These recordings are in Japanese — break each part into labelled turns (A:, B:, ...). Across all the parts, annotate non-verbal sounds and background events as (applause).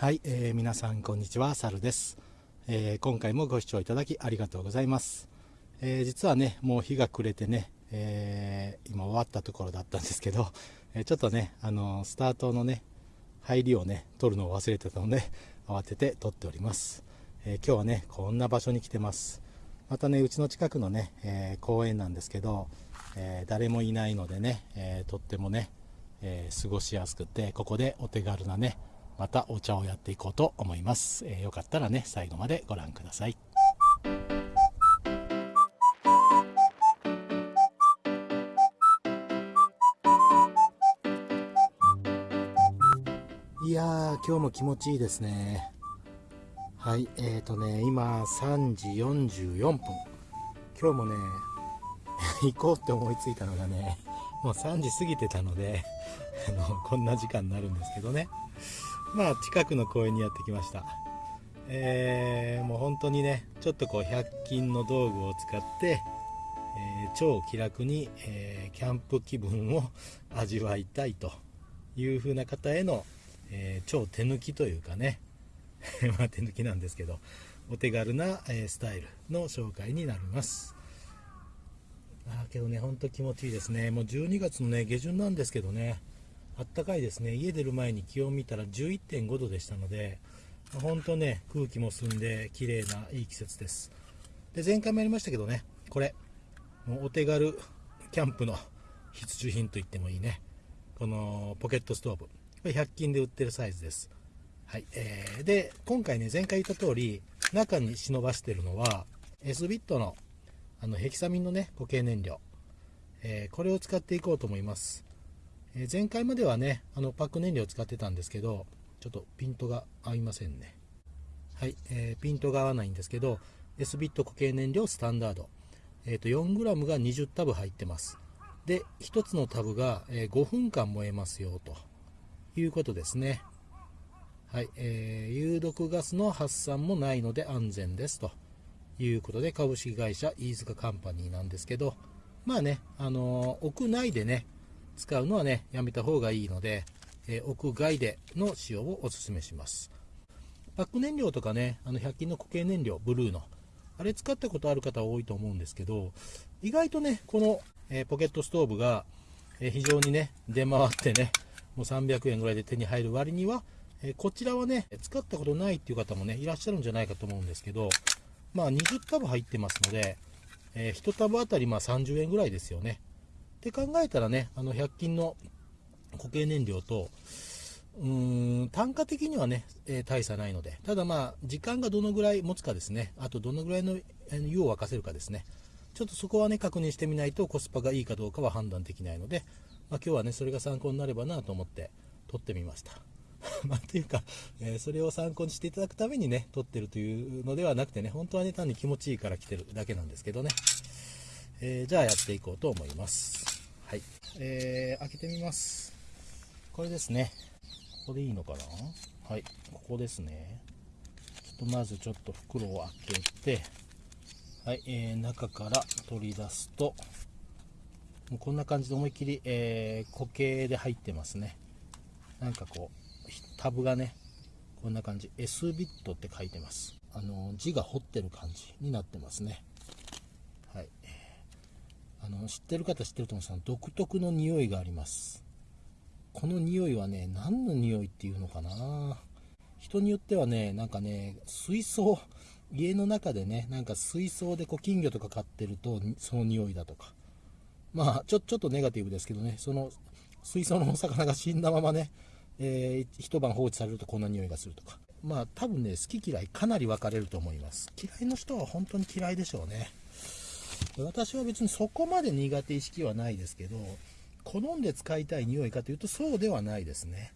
A: はい、えー、皆さんこんにちは、サルです、えー、今回もご視聴いただきありがとうございます。えー、実はね、もう日が暮れてね、え今終わったところだったんですけど、(laughs) えちょっとね、あのスタートのね、入りをね、撮るのを忘れてたので、慌てて撮っております。え今日はね、こんな場所に来てます。またね、うちの近くのね、え公園なんですけど、え誰もいないのでね、えとってもね、え過ごしやすくて、ここでお手軽なね、またお茶をやっていこうと思います、えー、よかったらね最後までご覧ください。いや今日も気持ちいいですね。はいえーとね今3時44分。今日もね (laughs) 行こうって思いついたのがねもう3時過ぎてたのであのこんな時間になるんですけどね。まあ近くの公園にやってきました。えー、もう本当にねちょっとこう100均の道具を使って、えー、超気楽に、えー、キャンプ気分を味わいたいという風な方への、え超手抜きというかね。(laughs) まあ手抜きなんですけどお手軽な、えスタイルの紹介になります。あけどねほんと気持ちいいですね。もう12月のね下旬なんですけどね。あったかいですね。家出る前に気温見たら11.5度でしたので本当ね空気も澄んで綺麗ないい季節です。で前回もやりましたけどねこれもうお手軽キャンプの必需品と言ってもいいね。このポケットストーブこれ100均で売ってるサイズです。はい、えー、で今回ね前回言った通り中に忍ばしてるのは S ビットのあのヘキサミンのね固形燃料、えー、これを使っていこうと思います。えー、前回まではねあのパック燃料を使ってたんですけどちょっとピントが合いませんね。はい、えー、ピントが合わないんですけど S ビット固形燃料スタンダード、えーと、4g が20タブ入ってます。で1つのタブが、え5分間燃えますよと。いうことですね。はい、えー、有毒ガスの発散もないので安全ですと。いうことで株式会社飯塚カンパニーなんですけど。まあね、あの、屋内でね使うのはね、やめた方がいいので、え、屋外での使用をお勧めします。パック燃料とかね、あの100均の固形燃料、ブルーの、あれ使ったことある方多いと思うんですけど、意外とね、この、え、ポケットストーブが、え、非常にね、出回ってね、もう300円ぐらいで手に入る割には、えこちらはね、使ったことないっていう方もね、いらっしゃるんじゃないかと思うんですけど、まあ20タブ入ってますので、え1タブあたりま30円ぐらいですよね。って考えたらね、あの100均の固形燃料と、うーん単価的にはね、えー、大差ないので、ただまあ、時間がどのぐらい持つかですね、あとどのぐらいの湯を沸かせるかですね、ちょっとそこはね、確認してみないとコスパがいいかどうかは判断できないので、まあ、今日はね、それが参考になればなと思って撮ってみました。(laughs) まあ、ていうか、えー、それを参考にしていただくためにね、撮ってるというのではなくてね、本当はね、単に気持ちいいから来てるだけなんですけどね。えー、じゃあやっていこうと思います。はい。えー、開けてみます。これですね。ここでいいのかな？はい。ここですね。ちょっとまずちょっと袋を開けて、はい、えー、中から取り出すと、もうこんな感じで思いっきり、えー、固形で入ってますね。なんかこう、タブがね、こんな感じ。S ビットって書いてます。あの、字が彫ってる感じになってますね。あの知ってる方知ってると思うんですが独特の匂いがあります。この匂いはね何の匂いっていうのかな。人によってはねなんかね水槽家の中でねなんか水槽でこう金魚とか飼ってるとその匂いだとか。まあちょちょっとネガティブですけどねその水槽のお魚が死んだままね、えー、一晩放置されるとこんな匂いがするとか。まあ多分ね好き嫌いかなり分かれると思います。嫌いの人は本当に嫌いでしょうね。私は別にそこまで苦手意識はないですけど好んで使いたい匂いかというとそうではないですね。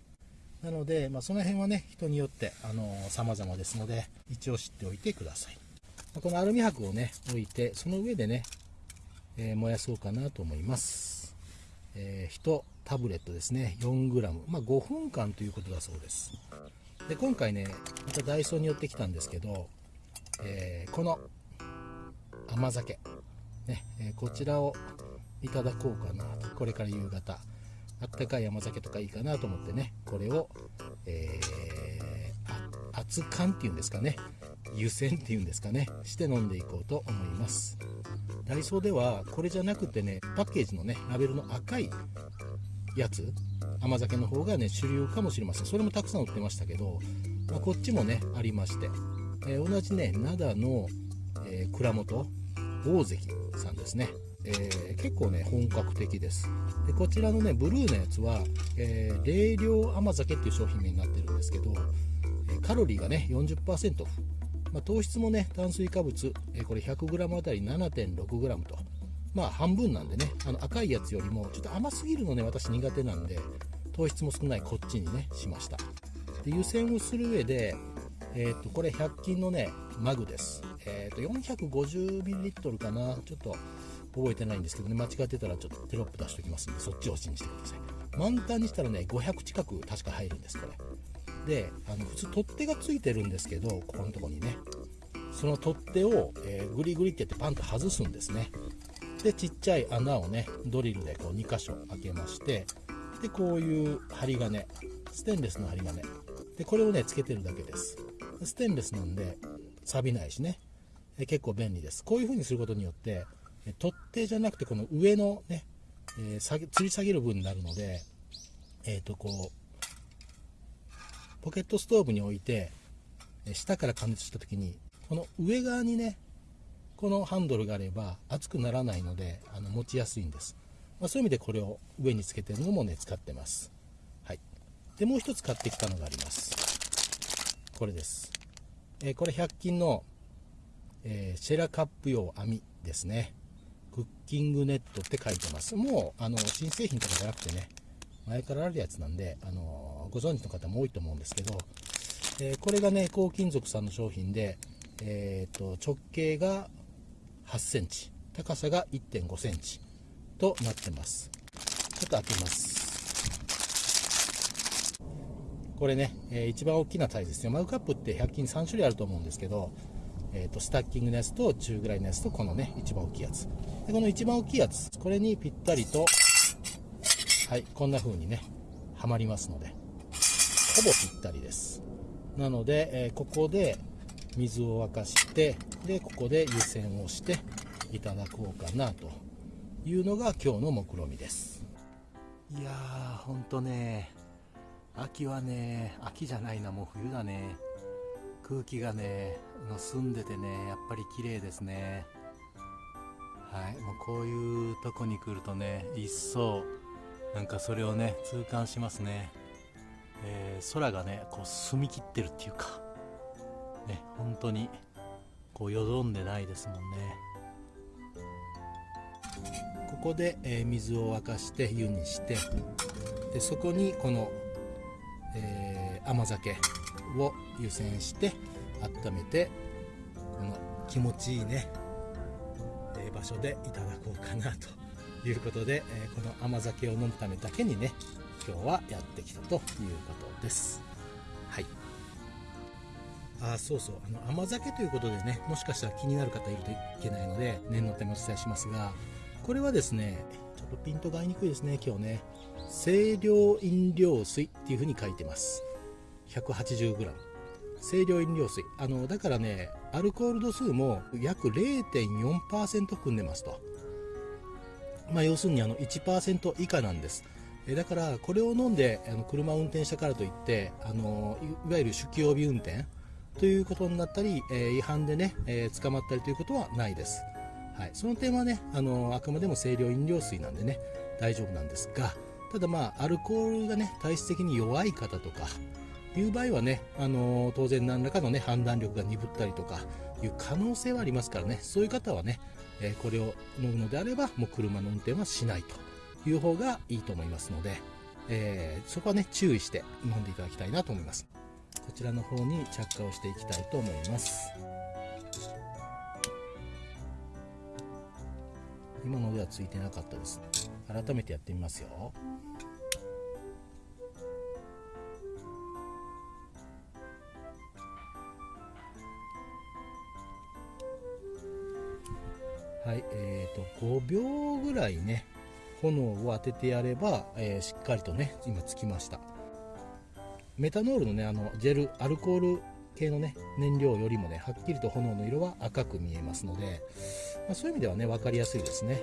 A: なので、まあ、その辺はね人によってあの様々ですので一応知っておいてください。このアルミ箔をね置いてその上でね、えー、燃やそうかなと思います、えー、1タブレットですね。4g、まあ、5分間ということだそうです。で今回ねまたダイソーに寄ってきたんですけど、えー、この甘酒。ね、えこちらをいただこうかなと。これから夕方。あったかい甘酒とかいいかなと思ってね。これを、えー、熱燗っていうんですかね。湯煎っていうんですかね。して飲んでいこうと思います。ダイソーではこれじゃなくてねパッケージのねラベルの赤いやつ甘酒の方がね主流かもしれません。それもたくさん売ってましたけど、まあ、こっちもねありまして、えー、同じね灘の、えー、蔵元大関さんですね。えー、結構ね本格的です。でこちらのねブルーのやつは、えー、冷涼甘酒っていう商品名になってるんですけど、カロリーがね40%まあ、糖質もね炭水化物、えこれ 100g あたり 7.6g と。まあ半分なんでねあの赤いやつよりもちょっと甘すぎるのね私苦手なんで糖質も少ないこっちにねしました。で湯煎をする上でえー、とこれ100均のねマグです、えー、と 450ml かな。ちょっと覚えてないんですけどね。間違ってたらちょっとテロップ出しておきますんでそっちを信じてください。満タンにしたらね500近く確か入るんですこれ。であの普通取っ手がついてるんですけどここのとこにね。その取っ手を、えー、グリグリってやってパンと外すんですね。でちっちゃい穴をねドリルでこう2箇所開けましてでこういう針金。ステンレスの針金。でこれをねつけてるだけです。ステンレスなんで錆びないしね。え結構便利です。こういう風にすることによって取っ手じゃなくてこの上のね、えー、吊り下げる分になるのでえっ、ー、とこうポケットストーブに置いて下から加熱した時にこの上側にねこのハンドルがあれば熱くならないのであの持ちやすいんです、まあ、そういう意味でこれを上につけてるのもね使ってます。はい。でもう一つ買ってきたのがあります。これです、えー、これ100均の、えー、シェラカップ用網ですねクッキングネットって書いてます。もう、あの、新製品とかじゃなくてね、前からあるやつなんで、あの、ご存知の方も多いと思うんですけど、えー、これがね、高金属さんの商品で、えー、と、直径が8センチ、高さが1.5センチとなってます。ちょっと開けます。これね、えー、一番大きなサイズですね。マグカップって100均3種類あると思うんですけど、えーと、スタッキングのやつと中ぐらいのやつとこのね一番大きいやつ。でこの一番大きいやつこれにぴったりとはいこんな風にねはまりますのでほぼぴったりです。なので、えー、ここで水を沸かしてでここで湯煎をしていただこうかなというのが今日の目論見です。いやーほんとね秋はね秋じゃないなもう冬だね。空気がねの澄んでてねやっぱり綺麗ですね。はいもうこういうとこに来るとね一層なんかそれをね痛感しますね、えー、空がねこう澄み切ってるっていうかね本当にこうよどんでないですもんね。ここで、えー、水を沸かして湯にしてでそこにこの、えー、甘酒を湯煎して温めてこの気持ちいいね、え、場所でいただこうかなということで、え、この甘酒を飲むためだけにね今日はやってきたということです。はい。あそうそう。あの甘酒ということでねもしかしたら気になる方いるといけないので念のためお伝えしますがこれはですねちょっとピントが合いにくいですね今日ね。清涼飲料水っていう風に書いてます。180g 清涼飲料水。あのだからねアルコール度数も約0.4%含んでますと。まあ要するにあの1%以下なんです。えだからこれを飲んであの車を運転したからといってあのいわゆる酒気帯び運転ということになったり、えー、違反でね、えー、捕まったりということはないです。はい、その点はねあのあくまでも清涼飲料水なんでね大丈夫なんですがただまあアルコールがね体質的に弱い方とかいう場合はね、あの、当然何らかのね、判断力が鈍ったりとかいう可能性はありますからね、そういう方はね、え、これを飲むのであれば、もう車の運転はしないという方がいいと思いますので、えー、そこはね、注意して飲んでいただきたいなと思います。こちらの方に着火をしていきたいと思います。今のではついてなかったです。改めてやってみますよ。はい、えーと、5秒ぐらいね、炎を当ててやれば、えー、しっかりとね、今つきました。メタノールのね、あの、ジェル、アルコール系のね燃料よりもねはっきりと炎の色は赤く見えますので、まあ、そういう意味ではね分かりやすいですね。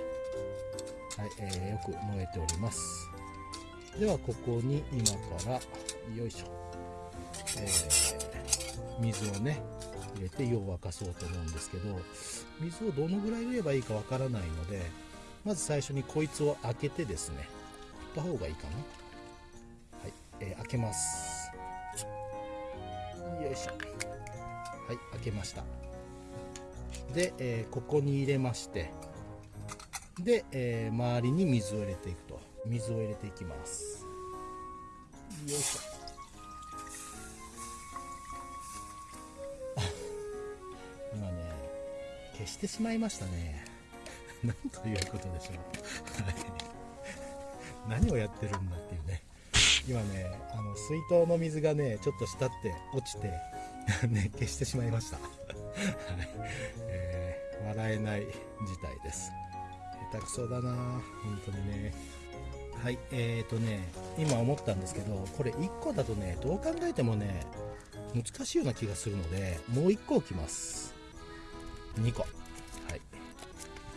A: はい、えー、よく燃えております。ではここに今からよいしょ、えー、水をね入れて湯を沸かそうと思うんですけど水をどのぐらい入れればいいかわからないのでまず最初にこいつを開けてですね振った方がいいかな。はい、えー、開けます。よいしょ。はい開けました。で、えー、ここに入れましてで、えー、周りに水を入れていくと。水を入れていきます。よいしょ。してしまいましたね。(laughs) なんということでしょう。(laughs) 何をやってるんだっていうね。今ねあの水筒の水がねちょっと滴って落ちて (laughs) ね消してしまいました。はい、えー、笑えない事態です。下手くそだな本当にね。はいえーとね今思ったんですけどこれ1個だとねどう考えてもね難しいような気がするのでもう1個置きます。2個。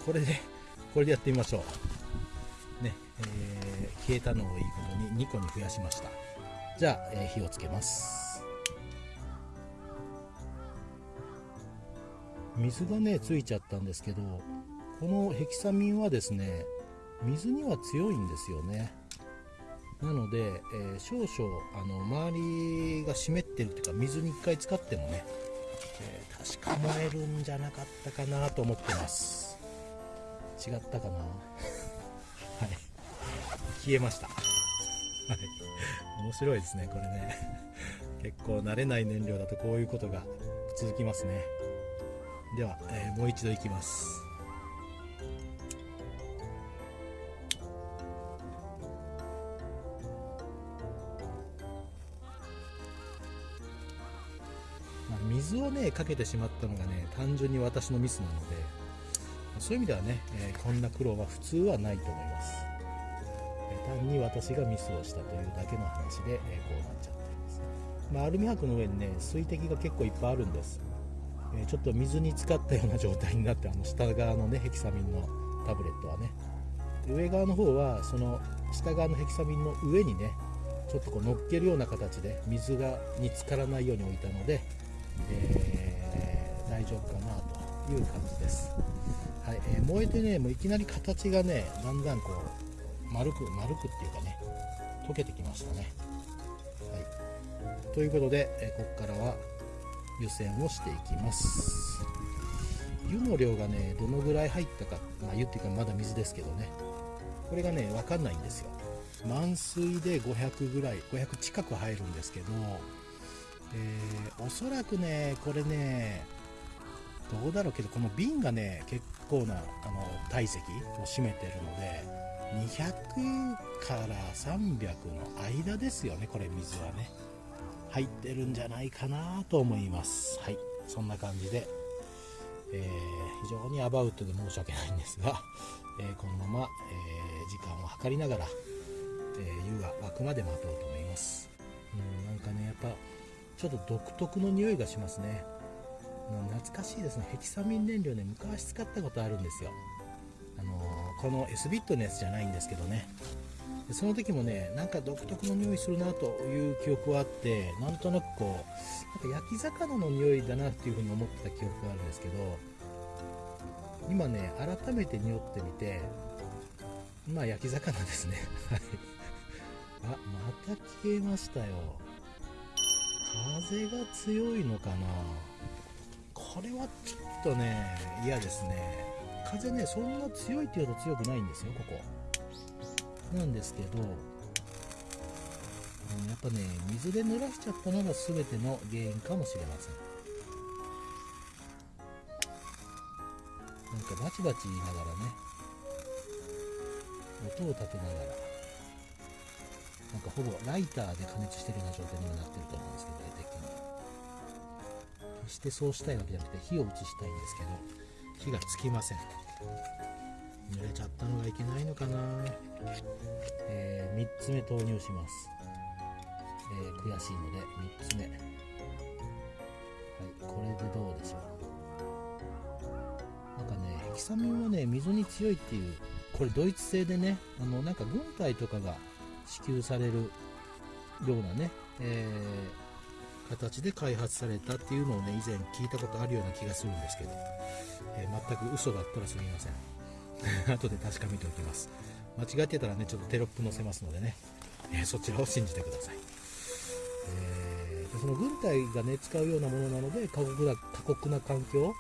A: これでこれでやってみましょう。ねえー、消えたのをいいことに2個に増やしました。じゃあ、えー、火をつけます。水がねついちゃったんですけどこのヘキサミンはですね水には強いんですよね。なので、えー、少々あの周りが湿ってるっていうか水に1回使ってもね、えー、確か燃えるんじゃなかったかなと思ってます。違ったかな。はい。消えました。はい。面白いですねこれね。結構慣れない燃料だとこういうことが続きますね。では、えー、もう一度いきます。水をねかけてしまったのがね単純に私のミスなので。そういう意味ではね、え、こんな苦労は普通はないと思います、え、単に私がミスをしたというだけの話で、えー、こうなっちゃってます、まあ、アルミ箔の上にね水滴が結構いっぱいあるんです、えちょっと水に浸かったような状態になってあの下側のねヘキサミンのタブレットはね。上側の方はその下側のヘキサミンの上にねちょっとこう乗っけるような形で水がに浸からないように置いたので、えー、大丈夫かなという感じです、はいえー、燃えてねもういきなり形がねだんだんこう丸く丸くっていうかね溶けてきましたね、はい、ということで、えー、ここからは湯煎をしていきます。湯の量がねどのぐらい入ったか、まあ、湯っていうかまだ水ですけどね。これがね分かんないんですよ。満水で500ぐらい500近く入るんですけどえー、おそらくねこれねどうだろうけどこの瓶がね結構なあの体積を占めてるので200から300の間ですよねこれ水はね。入ってるんじゃないかなと思います。はい。そんな感じで、えー、非常にアバウトで申し訳ないんですが、えー、このまま、えー時間を計りながら、え湯が沸くまで待とうと思います。うんなんかねやっぱちょっと独特の匂いがしますね。懐かしいですね。ヘキサミン燃料ね昔使ったことあるんですよ。あのー、この S ビットのやつじゃないんですけどね。その時もねなんか独特の匂いするなという記憶はあってなんとなくこうなんか焼き魚の匂いだなっていうふうに思ってた記憶があるんですけど今ね改めて匂ってみてまあ焼き魚ですね。(laughs) はい。あまた消えましたよ。風が強いのかな。これはちょっとね嫌ですね。風ねそんな強いっていうと強くないんですよここ。なんですけどやっぱね水で濡らしちゃったのが全ての原因かもしれません。なんかバチバチ言いながらね音を立てながらなんかほぼライターで加熱してるような状態にもなってると思うんですけど大体してそうしたいわけじゃなくて火を移したいんですけど火がつきません。濡れちゃったのがいけないのかな、えー、3つ目投入します、えー、悔しいので3つ目。はいこれでどうでしょう。なんかねヘキサミンはね溝に強いっていうこれドイツ製でねあのなんか軍隊とかが支給されるようなね、えー形で開発されたっていうのをね以前聞いたことあるような気がするんですけど、えー、全く嘘だったらすみません。(laughs) 後で確かめておきます。間違ってたらねちょっとテロップ載せますのでね、えー、そちらを信じてください、えー、その軍隊がね使うようなものなので過酷な過酷な環境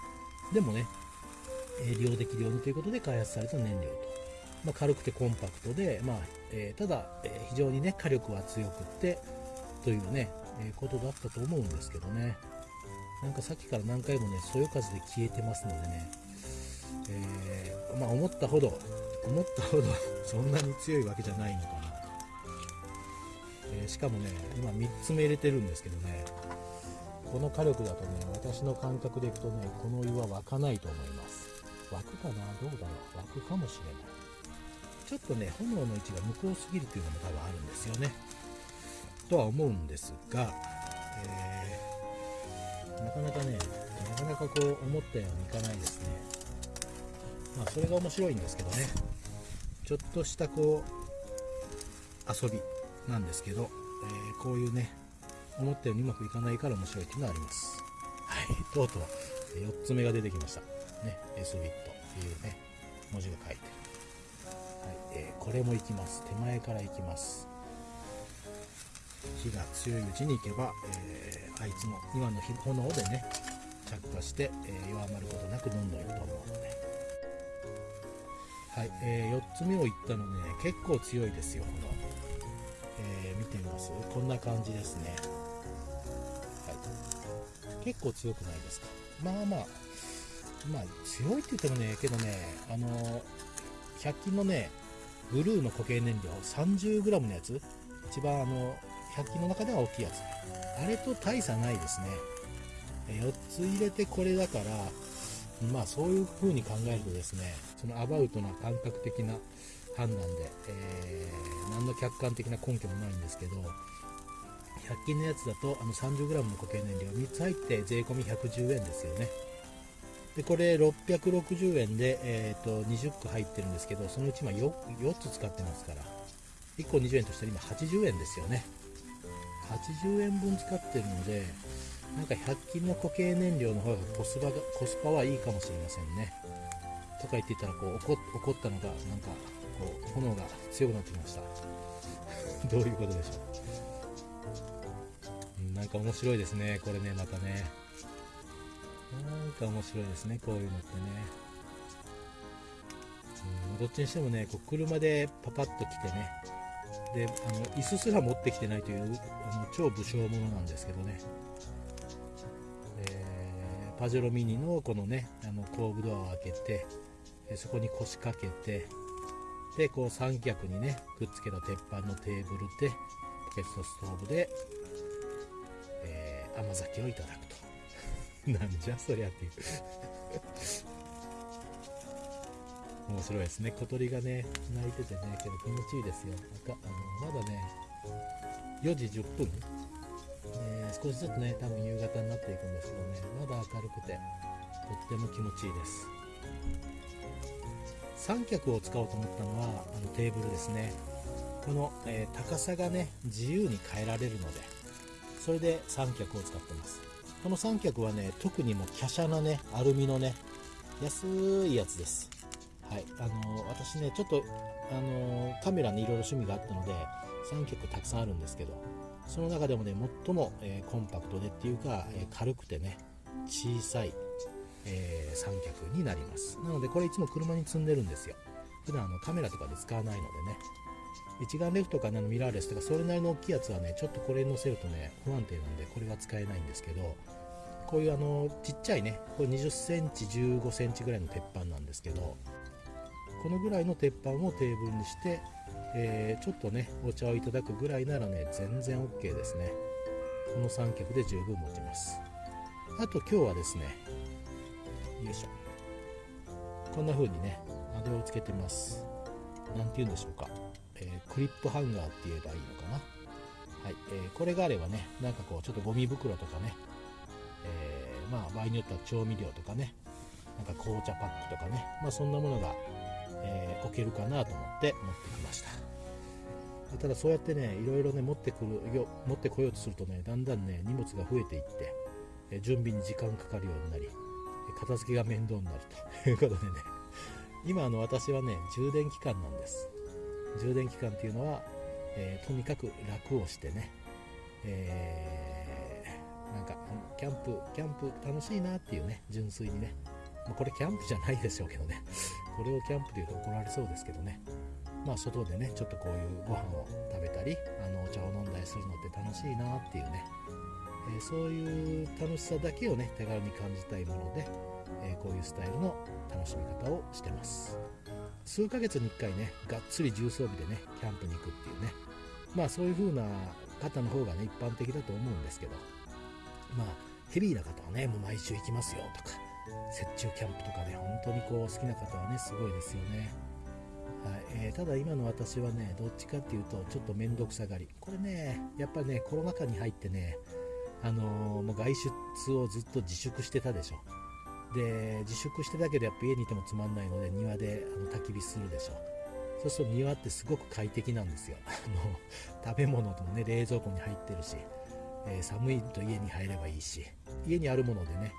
A: でもね、え利用できるようにということで開発された燃料と、まあ、軽くてコンパクトで、まあえ、ただ、え非常にね火力は強くってというね、えことだったと思うんですけどね。なんかさっきから何回もねそよ風で消えてますのでね、えー、まあ、思ったほど思ったほど (laughs) そんなに強いわけじゃないのかな、えー、しかもね今3つ目入れてるんですけどね。この火力だとね私の感覚でいくとねこのお湯は沸かないと思います。沸くかな？どうだろう？沸くかもしれない。ちょっとね炎の位置が向こうすぎるというのも多分あるんですよね。とは思うんですが、えー、なかなかねなかなかこう思ったようにいかないですね。まあそれが面白いんですけどね。ちょっとしたこう遊びなんですけど、えー、こういうね思ったようにうまくいかないから面白いっていうのはあります。はい。とうとう4つ目が出てきました。ね S ビットっていうね文字が書いてはい。えー、これも行きます。手前から行きます。火が強いうちに行けば、えー、あいつも今の炎でね着火して、えー、弱まることなくどんどんいくと思うので。はい、えー、4つ目を言ったのね結構強いですよ炎、えー、見てみます？こんな感じですね。はい。結構強くないですか？まあまあまあ強いって言ってもねけどねあの100均のねブルーの固形燃料 30g のやつ？一番あの100均の中では大きいやつ。あれと大差ないですね。4つ入れてこれだからまあそういう風に考えるとですねそのアバウトな感覚的な判断で、えー、何の客観的な根拠もないんですけど100均のやつだとあの 30g の固形燃料3つ入って税込み110円ですよね。でこれ660円で、えーと、20個入ってるんですけどそのうち今 4, 4つ使ってますから1個20円としたら今80円ですよね。80円分使ってるのでなんか100均の固形燃料の方がコスパがコスパはいいかもしれませんね。とか言ってたらこう怒怒ったのがなんかこう炎が強くなってきました。(laughs) どういうことでしょう。なんか面白いですね、これね、またね。なんか面白いですね、こういうのってね。うん、どっちにしてもね、こう車でパパッと来てね、で、あの椅子すら持ってきてないというあの超武将者なんですけどね。えー、パジェロミニのこのね、あの後部ドアを開けて、そこに腰掛けて、で、こう三脚にね、くっつけた鉄板のテーブルで、ポケットストーブでえ甘酒をいただくと (laughs) なんじゃそりゃっていう面白いですね。小鳥がね鳴いててねけど気持ちいいですよ。あのまだね4時10分、え、少しずつね多分夕方になっていくんですけどね。まだ明るくてとっても気持ちいいです。三脚を使おうと思ったのはあのテーブルですね。この、えー、高さがね自由に変えられるのでそれで三脚を使ってます。この三脚はね特にもう華奢なねアルミのね安いやつです。はい。あの、私ねちょっとあの、カメラにいろいろ趣味があったので三脚たくさんあるんですけどその中でもね最も、えー、コンパクトでっていうか、え軽くてね小さい、え三脚になります。なのでこれいつも車に積んでるんですよ。普段あのカメラとかで使わないのでね。一眼レフとかのミラーレスとかそれなりの大きいやつはねちょっとこれに乗せるとね不安定なんでこれが使えないんですけどこういうあのちっちゃいねこれ20センチ15センチぐらいの鉄板なんですけどこのぐらいの鉄板をテーブルにして、えー、ちょっとねお茶をいただくぐらいならね全然 OK ですね。この三脚で十分持ちます。あと今日はですねよいしょ。こんな風にねあれをつけてます。何て言うんでしょうか。えー、クリップハンガーって言えばいいのかな。はい、えー、これがあればね、なんかこう、ちょっとゴミ袋とかね、えー、まあ、場合によっては調味料とかね、なんか紅茶パックとかね、まあ、そんなものが、えー、置けるかなと思って持ってきました。ただそうやってねいろいろね持ってくるよ持ってこようとするとねだんだんね荷物が増えていって、え準備に時間かかるようになり片付けが面倒になると。いうことでね今あの私はね充電期間なんです。充電期間っていうのは、えー、とにかく楽をしてね、えー、なんかキャンプキャンプ楽しいなっていうね純粋にね。これキャンプじゃないでしょうけどね。これをキャンプというと怒られそうですけどね。まあ外でねちょっとこういうご飯を食べたりあのお茶を飲んだりするのって楽しいなっていうね、えー、そういう楽しさだけをね手軽に感じたいもので、えー、こういうスタイルの楽しみ方をしてます。数ヶ月に1回ねがっつり重装備でねキャンプに行くっていうね。まあそういう風な方の方がね一般的だと思うんですけど。まあヘビーな方はねもう毎週行きますよとか。雪中キャンプとかで本当にこう好きな方はねすごいですよね。はい。えー、ただ今の私はねどっちかっていうとちょっと面倒くさがり。これねやっぱりねコロナ禍に入ってねあのー、もう外出をずっと自粛してたでしょ。で自粛してたけどやっぱ家にいてもつまんないので庭であの焚き火するでしょ。そうすると庭ってすごく快適なんですよ。(laughs) あの食べ物ともね冷蔵庫に入ってるし、えー、寒いと家に入ればいいし家にあるものでね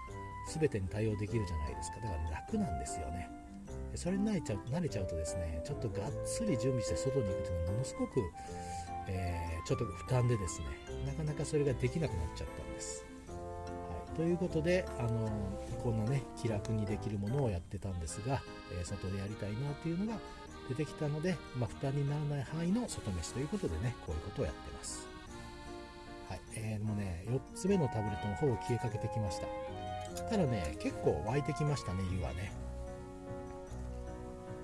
A: 全てに対応できるじゃないですか。だから楽なんですよね。それに慣れちゃう慣れちゃうとですねちょっとがっつり準備して外に行くというのはものすごく、えー、ちょっと負担でですねなかなかそれができなくなっちゃったんです。はい。ということで、あのこんなね気楽にできるものをやってたんですが、えー、外でやりたいなっていうのが出てきたので、まあ、負担にならない範囲の外飯ということでねこういうことをやってます。はい。えー、もうね4つ目のタブレットの方を消えかけてきました。ただね結構湧いてきましたね湯がね。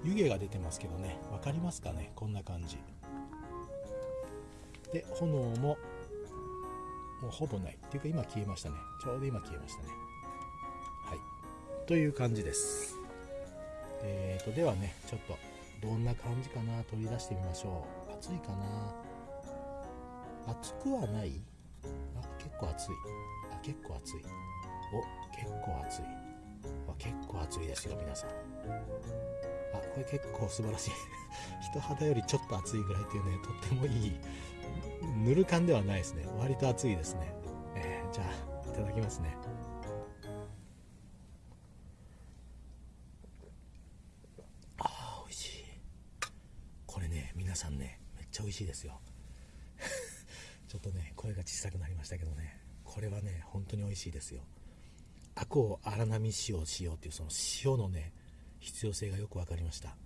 A: 湯気が出てますけどね分かりますかねこんな感じ。で炎ももうほぼない。っていうか今消えましたね。ちょうど今消えましたね。はい。という感じです。えーとではねちょっとどんな感じかな取り出してみましょう。暑いかな。暑くはない？あ結構暑い。あ結構暑い。お結構暑い。あ結構暑いですよ皆さん。あこれ結構素晴らしい。(laughs) 人肌よりちょっと暑いぐらいっていうねとってもいい。ぬる感ではないですね。割と暑いですね、えー、じゃあいただきますね。あー美味しい。これね皆さんねめっちゃ美味しいですよ。(laughs) ちょっとね声が小さくなりましたけどね。これはね本当に美味しいですよ。アコを荒波塩をしようっていうその塩のね必要性がよく分かりました。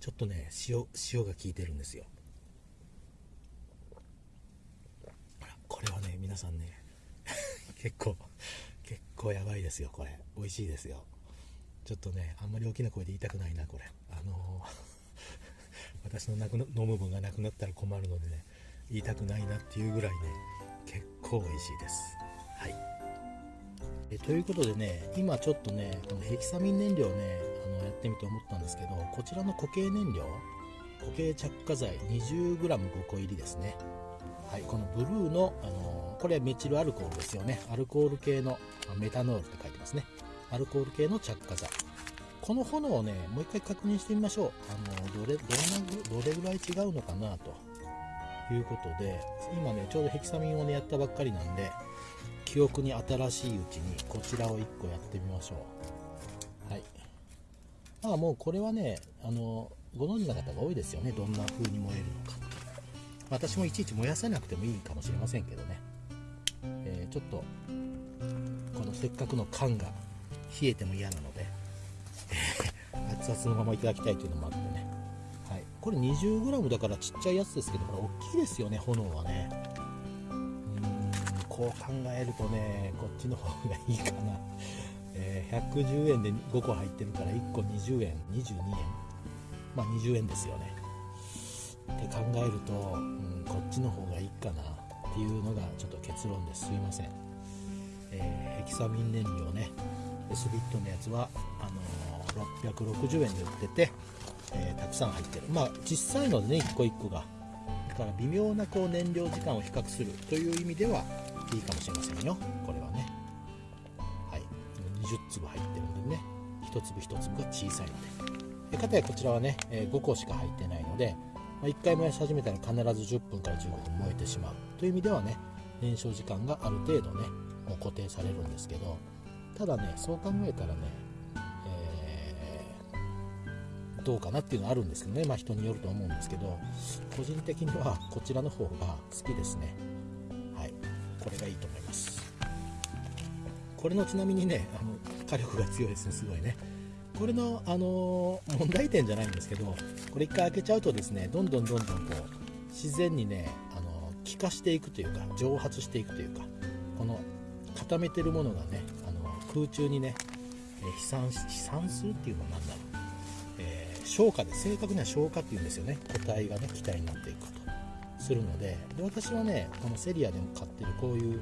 A: ちょっとね塩塩が効いてるんですよ。これはね皆さんね (laughs) 結構結構やばいですよこれ。美味しいですよ。ちょっとねあんまり大きな声で言いたくないなこれ。あのー、(laughs) 私のなく飲む分がなくなったら困るのでね言いたくないなっていうぐらいね結構美味しいです。はい。えということでね今ちょっとねこのヘキサミン燃料ねあのやってみて思ったんですけどこちらの固形燃料固形着火剤 20g5 個入りですねはい、このブルーの、あのこれはメチルアルコールですよね。アルコール系のメタノールって書いてますね。アルコール系の着火剤。この炎をね、もう一回確認してみましょう。あのどれ、どんな、どれぐらい違うのかなということで、今ね、ちょうどヘキサミンをね、やったばっかりなんで、記憶に新しいうちにこちらを1個やってみましょう。はい。まあもうこれはね、あの、ご存知の方が多いですよね。どんな風に燃えるのか。私もいちいち燃やさなくてもいいかもしれませんけどね、えー、ちょっとこのせっかくの缶が冷えても嫌なので (laughs) 熱々のままいただきたいというのもあってね、はい、これ 20g だからちっちゃいやつですけどこれ大きいですよね炎はねこう考えるとねこっちの方がいいかな、えー、110円で5個入ってるから1個20円22円。まあ20円ですよね。って考えると、うん、こっちの方がいいかな。っていうのがちょっと結論です。すいません、えー、ヘキサミン燃料ね。S ビットのやつはあのー、660円で売ってて、えー、たくさん入ってる。まあ小さいのでね1個1個が。だから微妙なこう燃料時間を比較するという意味ではいいかもしれませんよ。これはね。はい。20粒入ってるんでね。一粒一粒が小さいので。かたやこちらはね、5個しか入ってないので、ま、1回燃やし始めたら必ず10分から15分燃えてしまうという意味ではね燃焼時間がある程度ねもう固定されるんですけどただねそう考えたらね、えー、どうかなっていうのはあるんですけどね。まあ人によると思うんですけど個人的にはこちらの方が好きですね。これがいいと思います。これのちなみにねあの火力が強いですねすごいね。これの、あのー、問題点じゃないんですけどこれ1回開けちゃうとですねどんどんどんどんこう自然にね、あのー、気化していくというか蒸発していくというかこの固めてるものがね、あのー、空中にね、え飛散飛散するっていうのは何だろう、え消化で正確には消化っていうんですよね。個体がね気体になっていくと。するのでで私はねこのセリアでも買ってるこういう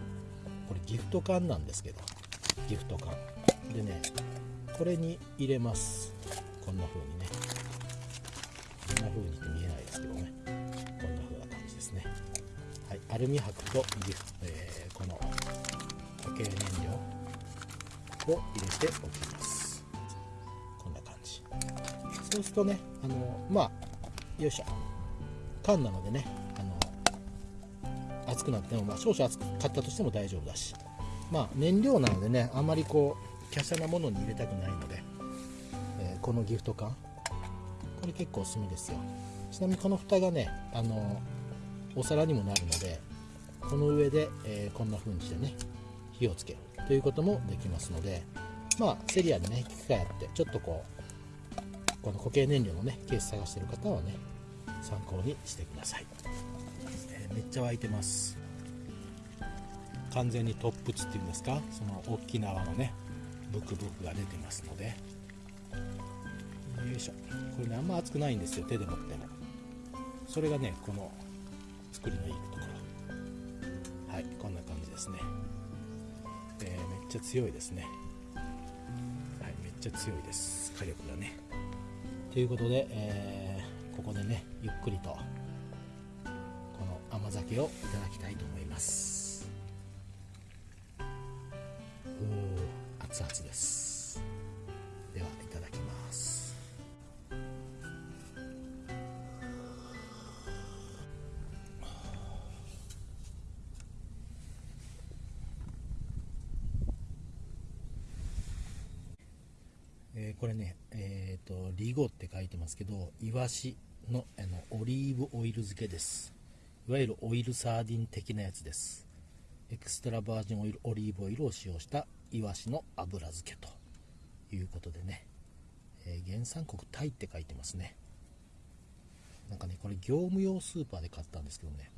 A: これギフト缶なんですけどギフト缶。でねこれに入れます。こんな風にね。こんな風にって見えないですけどね。こんな風な感じですね。はいアルミ箔とギフ、えー、この固形燃料を入れておきます。こんな感じ。そうするとねあのまあよいしょ。缶なのでね熱くなっても、まあ、少々熱かったとしても大丈夫だしまあ燃料なのでねあまりこう華奢なものに入れたくないので、えー、このギフト缶。これ結構おすすめですよ。ちなみにこの蓋がねあのお皿にもなるのでこの上で、えー、こんな風にしてね火をつける。ということもできますのでまあセリアでね機械あってちょっとこうこの固形燃料のねケース探してる方はね参考にしてください、めっちゃ沸いてます。完全にトップツっていうんですか？その大きな泡のねブクブクが出てますので。よいしょ。これねあんま熱くないんですよ手で持っても。それがねこの作りのいいところ。はいこんな感じですね、えー、めっちゃ強いですね。はいめっちゃ強いです。火力がね。ということで、えー、ここでねゆっくりと甘酒をいただきたいと思います。おお熱々です。ではいただきます。えー、これねえっ、ー、とリゴって書いてますけどイワシのあのオリーブオイル漬けです。いわゆるオイルサーディン的なやつです。エクストラバージンオイルオリーブオイルを使用したイワシの油漬けということでね、えー、原産国タイって書いてますね。なんかねこれ業務用スーパーで買ったんですけどね。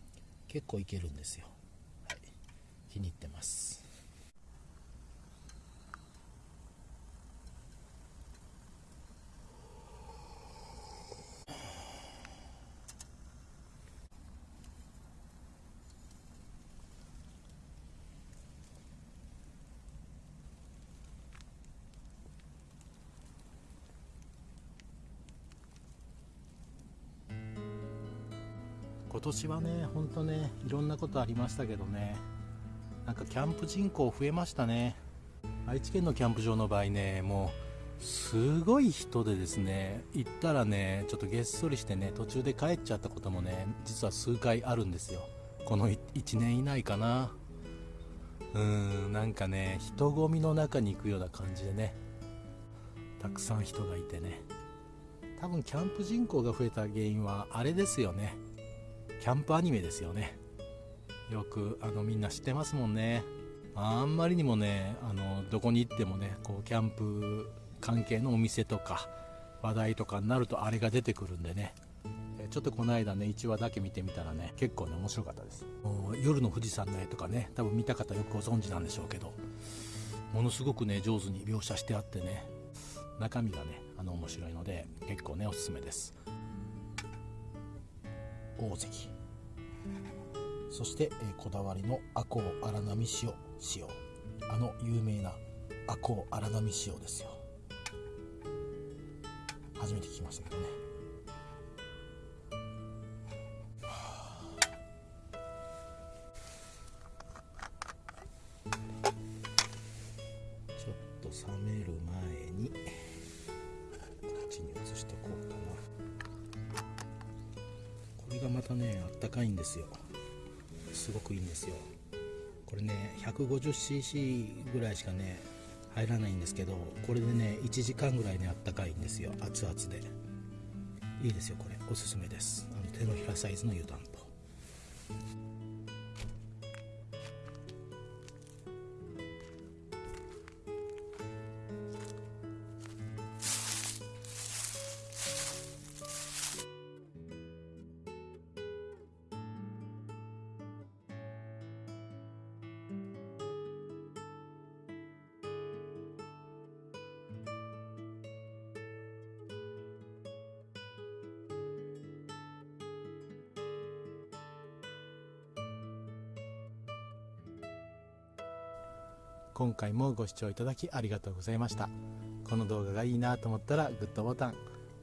A: 結構いけるんですよ、はい、気に入ってます。今年はね、ほんとね、いろんなことありましたけどね、なんかキャンプ人口増えましたね。愛知県のキャンプ場の場合ね、もう、すごい人でですね、行ったらね、ちょっとげっそりしてね、途中で帰っちゃったこともね、実は数回あるんですよ。この1年以内かな。うーん、なんかね、人混みの中に行くような感じでね、たくさん人がいてね。多分キャンプ人口が増えた原因はあれですよね。キャンプアニメですよね。よくあのみんな知ってますもんね。あんまりにもねあのどこに行ってもねこうキャンプ関係のお店とか話題とかになるとあれが出てくるんでね。ちょっとこの間ね1話だけ見てみたらね結構ね面白かったです。夜の富士山の絵とかね多分見た方よくご存知なんでしょうけどものすごくね上手に描写してあってね中身がねあの面白いので結構ねおすすめです。大関。そして、えこだわりの赤穂荒波塩塩。あの有名な赤穂荒波塩ですよ。初めて聞きましたけどね。150cc ぐらいしかね入らないんですけどこれでね1時間ぐらいねあったかいんですよ。熱々で。いいですよこれ。おすすめです。あの手のひらサイズの湯たんぽ今回もご視聴いただきありがとうございました。この動画がいいなと思ったらグッドボタン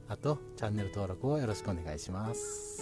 A: あとチャンネル登録をよろしくお願いします。